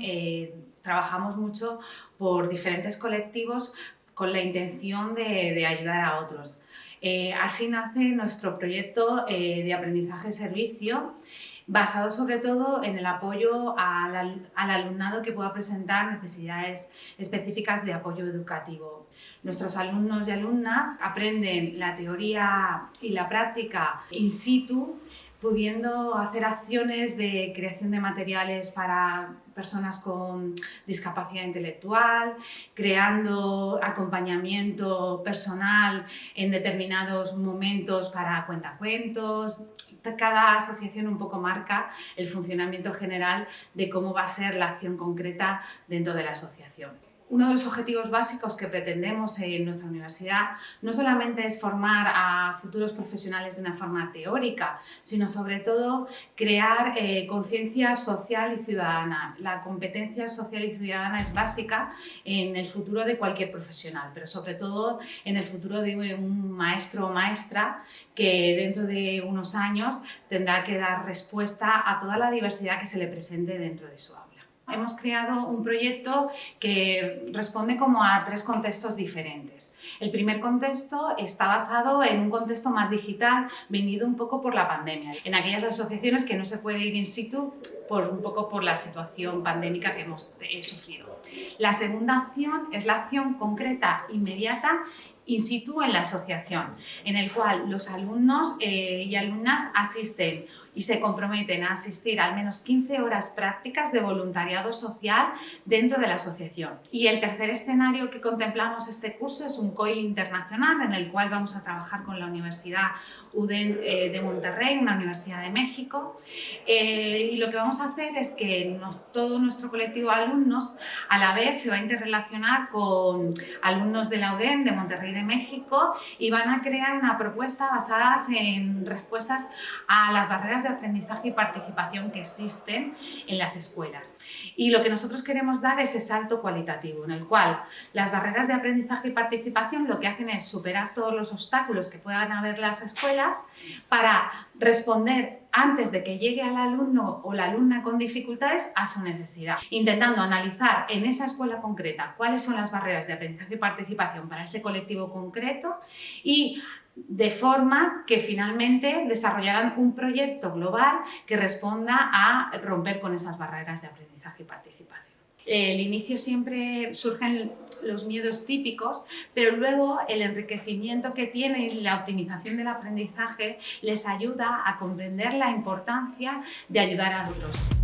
eh, trabajamos mucho por diferentes colectivos con la intención de, ayudar a otros. Eh, así nace nuestro proyecto eh, de aprendizaje-servicio, basado sobre todo en el apoyo al, alumnado que pueda presentar necesidades específicas de apoyo educativo. Nuestros alumnos y alumnas aprenden la teoría y la práctica in situ pudiendo hacer acciones de creación de materiales para personas con discapacidad intelectual, creando acompañamiento personal en determinados momentos para cuentacuentos. Cada asociación un poco marca el funcionamiento general de cómo va a ser la acción concreta dentro de la asociación. Uno de los objetivos básicos que pretendemos en nuestra universidad no solamente es formar a futuros profesionales de una forma teórica, sino sobre todo crear eh, conciencia social y ciudadana. La competencia social y ciudadana es básica en el futuro de cualquier profesional, pero sobre todo en el futuro de un maestro o maestra que dentro de unos años tendrá que dar respuesta a toda la diversidad que se le presente dentro de su aula. Hemos creado un proyecto que responde como a tres contextos diferentes. El primer contexto está basado en un contexto más digital, venido un poco por la pandemia, en aquellas asociaciones que no se puede ir in situ por un poco por la situación pandémica que hemos eh, sufrido. La segunda acción es la acción concreta, inmediata in situ en la asociación, en el cual los alumnos eh, y alumnas asisten y se comprometen a asistir al menos 15 horas prácticas de voluntariado social dentro de la asociación. Y el tercer escenario que contemplamos este curso es un COIL internacional en el cual vamos a trabajar con la Universidad UDEN eh, de Monterrey, una universidad de México. Eh, y lo que vamos a hacer es que todo nuestro colectivo de alumnos a la vez se va a interrelacionar con alumnos de la UDEN de Monterrey de México y van a crear una propuesta basada en respuestas a las barreras de aprendizaje y participación que existen en las escuelas. Y lo que nosotros queremos dar es ese salto cualitativo, en el cual las barreras de aprendizaje y participación lo que hacen es superar todos los obstáculos que puedan haber las escuelas para responder antes de que llegue al alumno o la alumna con dificultades a su necesidad, intentando analizar en esa escuela concreta cuáles son las barreras de aprendizaje y participación para ese colectivo concreto y de forma que finalmente desarrollarán un proyecto global que responda a romper con esas barreras de aprendizaje y participación. El inicio siempre surgen los miedos típicos, pero luego el enriquecimiento que tiene y la optimización del aprendizaje les ayuda a comprender la importancia de ayudar a otros.